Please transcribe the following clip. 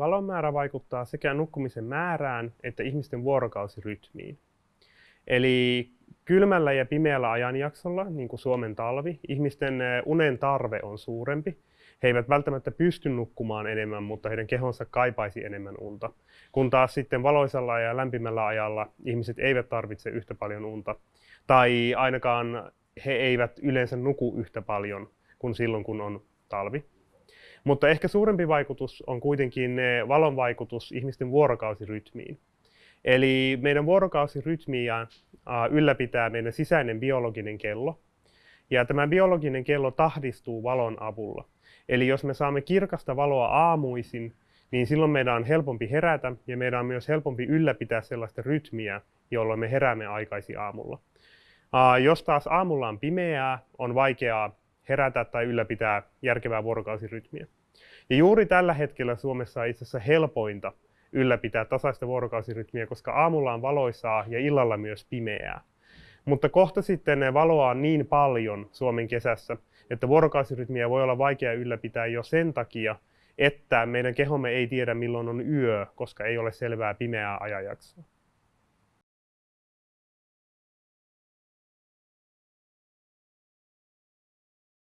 Valon määrä vaikuttaa sekä nukkumisen määrään että ihmisten vuorokausirytmiin. Eli kylmällä ja pimeällä ajanjaksolla, niin kuin Suomen talvi, ihmisten unen tarve on suurempi. He eivät välttämättä pysty nukkumaan enemmän, mutta heidän kehonsa kaipaisi enemmän unta. Kun taas sitten valoisella ja lämpimällä ajalla ihmiset eivät tarvitse yhtä paljon unta. Tai ainakaan he eivät yleensä nuku yhtä paljon kuin silloin, kun on talvi. Mutta ehkä suurempi vaikutus on kuitenkin valon vaikutus ihmisten vuorokausirytmiin. Eli meidän vuorokausirytmiä ylläpitää meidän sisäinen biologinen kello. Ja tämä biologinen kello tahdistuu valon avulla. Eli jos me saamme kirkasta valoa aamuisin, niin silloin meidän on helpompi herätä ja meidän on myös helpompi ylläpitää sellaista rytmiä, jolloin me heräämme aikaisin aamulla. Jos taas aamulla on pimeää, on vaikeaa herätä tai ylläpitää järkevää vuorokausirytmiä. Ja juuri tällä hetkellä Suomessa on itse asiassa helpointa ylläpitää tasaista vuorokausirytmiä, koska aamulla on valoisaa ja illalla myös pimeää. Mutta kohta sitten valoa on niin paljon Suomen kesässä, että vuorokausirytmiä voi olla vaikea ylläpitää jo sen takia, että meidän kehomme ei tiedä milloin on yö, koska ei ole selvää pimeää ajanjaksoa.